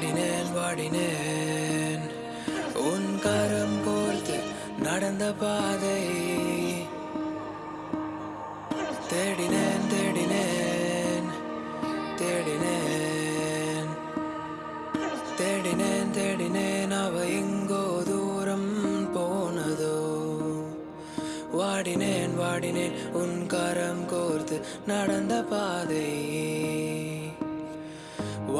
பாடினேன் பாடினேன். உன் கரம் கோர்த்து நடந்த பாதை தேடினேன் தேடினேன். தேடினேன். தேடினேன் தேடினேன். அவ எங்கோ தூரம் போனதோ. வாடினேன் வாடினேன். உன் கரம் கோர்த்து நடந்த பாதை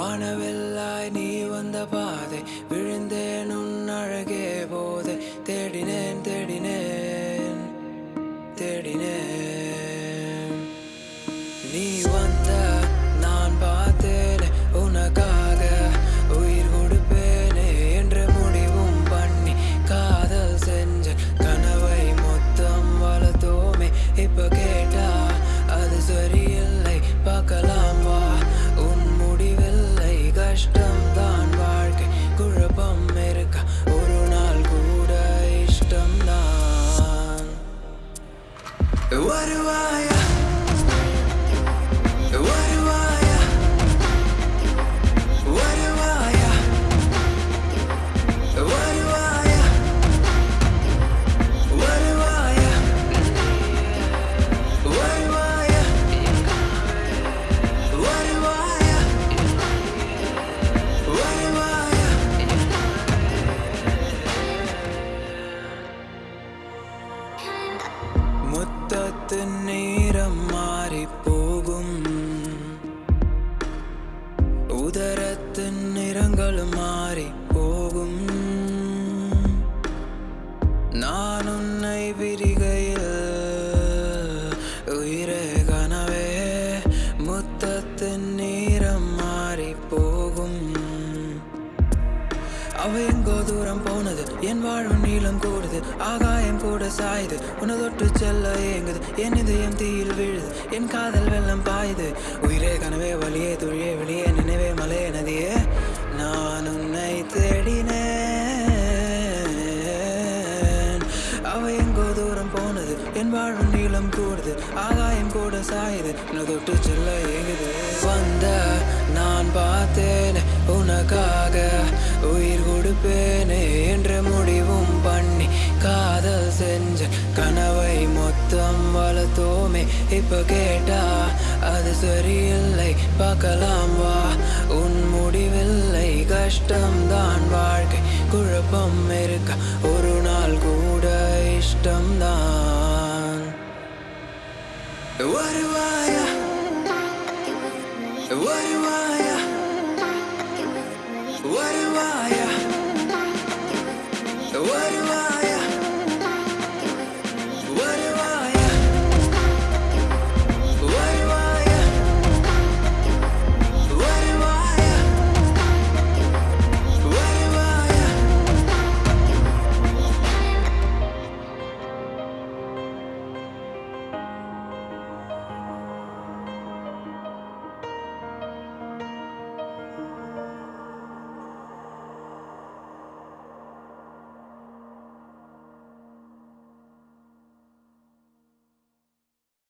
வானவெல்லாய் நீ வந்த பாதை விழுந்தேன் உன் அழகே போதை. தேடினேன் தேடினேன் தேடினேன். நீ வந்த நான் பார்த்தேனே உனக்காக உயிர் கொடுப்பேனே என்று முடிவும் பண்ணி காதல் செஞ்ச கனவை மொத்தம் வளர்த்தோமே. இப்ப கேட்டா அது சரியில்லை பார்க்கலாம். മുറ്റത്ത് നീരം മാറിപ്പോകും ഉദരത്തിൻ നിറങ്ങൾ മാറിപ്പോകും നാനുന്നൈ വിരി அவ எங்கோ தூரம் போனது. என் வாழ்வு நீளம் கூடுது. ஆகாயம் கூட சாயுது. உன தொட்டு செல்ல ஏங்குது. என் இதயம் தீயில் விழுது. என் காதல் வெள்ளம் பாயுது. உயிரே கனவே வழியே துழியே வெளியே நினைவே மலையே நதியே. நான் உன்னை தேடினேன். அவ எங்கோ தூரம் போனது. என் வாழ்வு நீளம் கூடுது. ஆகாயம் கூட சாயுது. உன தொட்டு செல்ல ஏங்குது. வந்த உயிர் கொடுப்பேனே என்று முடிவும் பண்ணி காதல் செஞ்ச கனவை மொத்தம் வளர்த்தோமே. இப்ப கேட்டா அது சரியில்லை பார்க்கலாம் வா. உன் முடிவில்லை கஷ்டம்தான் வாழ்க்கை. குழப்பம் இருக்க ஒரு நாள் கூட இஷ்டம்தான். வருவாயா? வருவாயா? What do I?